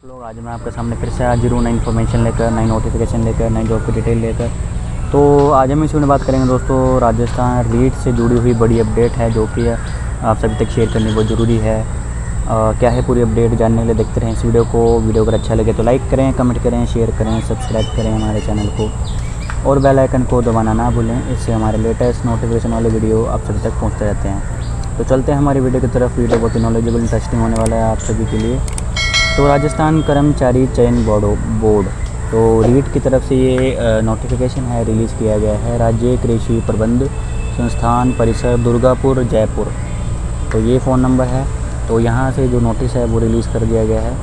आप लोग आज मैं आपके सामने फिर से आज हूँ नई इन्फॉर्मेशन लेकर नई नोटिफिकेशन लेकर नई जॉब की डिटेल लेकर। तो आज हम इस वीडियो में बात करेंगे दोस्तों राजस्थान रीट से जुड़ी हुई बड़ी अपडेट है जो कि आप सभी तक शेयर करनी बहुत ज़रूरी है। आ, क्या है पूरी अपडेट जानने के लिए देखते रहें इस वीडियो को। वीडियो अगर अच्छा लगे तो लाइक करें कमेंट करें शेयर करें सब्सक्राइब करें हमारे चैनल को। और बेल आइकन को दबाना ना भूलें इससे हमारे लेटेस्ट नोटिफिकेशन वाले वीडियो आप सभी तक पहुँचते रहते हैं। तो चलते हैं हमारी वीडियो की तरफ़। वीडियो बहुत ही नॉलेजेबल इंटरेस्टिंग होने वाला है आप सभी के लिए। तो राजस्थान कर्मचारी चयन बोर्ड बोर्ड। तो रीट की तरफ़ से ये नोटिफिकेशन है रिलीज़ किया गया है। राज्य कृषि प्रबंध संस्थान परिसर दुर्गापुर, जयपुर। तो ये फ़ोन नंबर है। तो यहाँ से जो नोटिस है, वो रिलीज़ कर दिया गया है।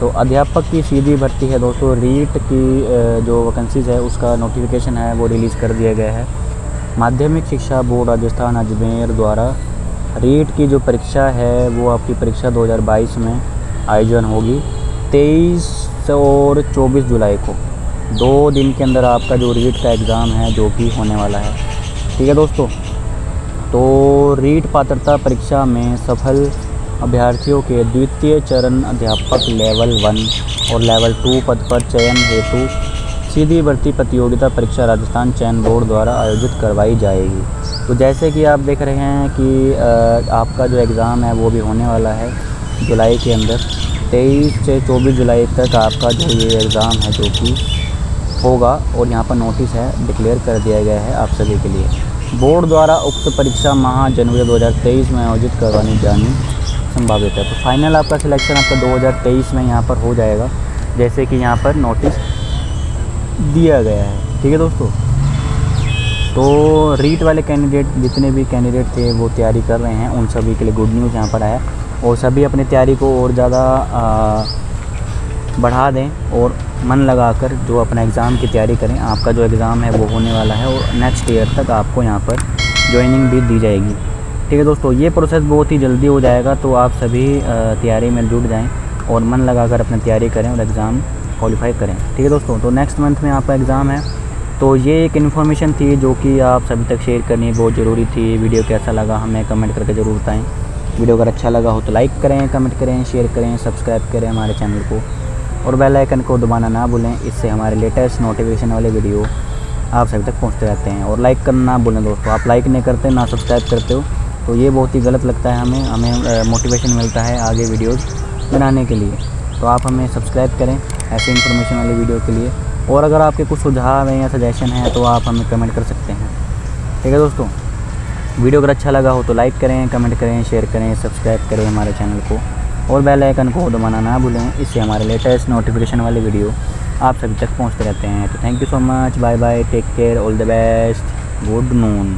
तो अध्यापक की सीधी भर्ती है दोस्तों। रीट की जो वैकेंसीज़ है, उसका नोटिफिकेशन है, वो रिलीज़ कर दिया गया है। माध्यमिक शिक्षा बोर्ड राजस्थान अजमेर द्वारा, रीट की जो परीक्षा है, वो आपकी परीक्षा 2022 में आयोजन होगी। 23 और 24 जुलाई को। दो दिन के अंदर आपका जो रीट का एग्ज़ाम है, जो कि होने वाला है। ठीक है दोस्तों? तो रीट पात्रता परीक्षा में सफल अभ्यर्थियों के द्वितीय चरण अध्यापक लेवल वन और लेवल टू पद पर चयन हेतु सीधी भर्ती प्रतियोगिता परीक्षा राजस्थान चयन बोर्ड द्वारा आयोजित करवाई जाएगी। तो जैसे कि आप देख रहे हैं कि आपका जो एग्ज़ाम है, वो भी होने वाला है। जुलाई के अंदर। 23 से 24 जुलाई तक आपका जो ये एग्ज़ाम है, जो कि होगा, और यहाँ पर नोटिस है डिक्लेयर कर दिया गया है आप सभी के लिए। बोर्ड द्वारा उक्त परीक्षा माह जनवरी 2023 में आयोजित करवानी जानी संभावित है। तो फाइनल आपका सिलेक्शन आपका 2023 में यहाँ पर हो जाएगा, जैसे कि यहाँ पर नोटिस दिया गया है। ठीक है दोस्तों? तो रीट वाले कैंडिडेट जितने भी कैंडिडेट थे, वो तैयारी कर रहे हैं। उन सभी के लिए गुड न्यूज़ यहाँ पर आया। और सभी अपनी तैयारी को और ज़्यादा बढ़ा दें और मन लगाकर जो अपना एग्ज़ाम की तैयारी करें। आपका जो एग्ज़ाम है वो होने वाला है और नेक्स्ट ईयर तक आपको यहाँ पर ज्वाइनिंग भी दी जाएगी। ठीक है दोस्तों, ये प्रोसेस बहुत ही जल्दी हो जाएगा तो आप सभी तैयारी में जुट जाएँ और मन लगाकर अपनी तैयारी करें और एग्ज़ाम क्वालिफाई करें। ठीक है दोस्तों तो नेक्स्ट मंथ में आपका एग्ज़ाम है। तो ये एक इन्फॉर्मेशन थी जो कि आप सभी तक शेयर करनी बहुत ज़रूरी थी। वीडियो कैसा लगा हमें कमेंट करके ज़रूर बताएँ। वीडियो अगर अच्छा लगा हो तो लाइक करें, कमेंट करें, शेयर करें, सब्सक्राइब करें हमारे चैनल को। और बेल आइकन को दबाना ना भूलें, इससे हमारे लेटेस्ट नोटिफिकेशन वाले वीडियो आप सभी तक पहुँचते रहते हैं। और लाइक करना ना भूलें दोस्तों, आप लाइक नहीं करते, ना सब्सक्राइब करते हो तो ये बहुत ही गलत लगता है हमें हमें मोटिवेशन मिलता है आगे वीडियोज़ बनाने के लिए। तो आप हमें सब्सक्राइब करें ऐसे इन्फॉर्मेशन वाली वीडियो के लिए। और अगर आपके कुछ सुझाव हैं या सजेशन हैं तो आप हमें कमेंट कर सकते हैं। ठीक है दोस्तों? वीडियो अगर अच्छा लगा हो तो लाइक करें, कमेंट करें, शेयर करें, सब्सक्राइब करें हमारे चैनल को। और बेल आइकन को दबाना ना भूलें, इससे हमारे लेटेस्ट नोटिफिकेशन वाले वीडियो आप सभी तक पहुँचते रहते हैं। तो thank you so much bye bye take care all the best good noon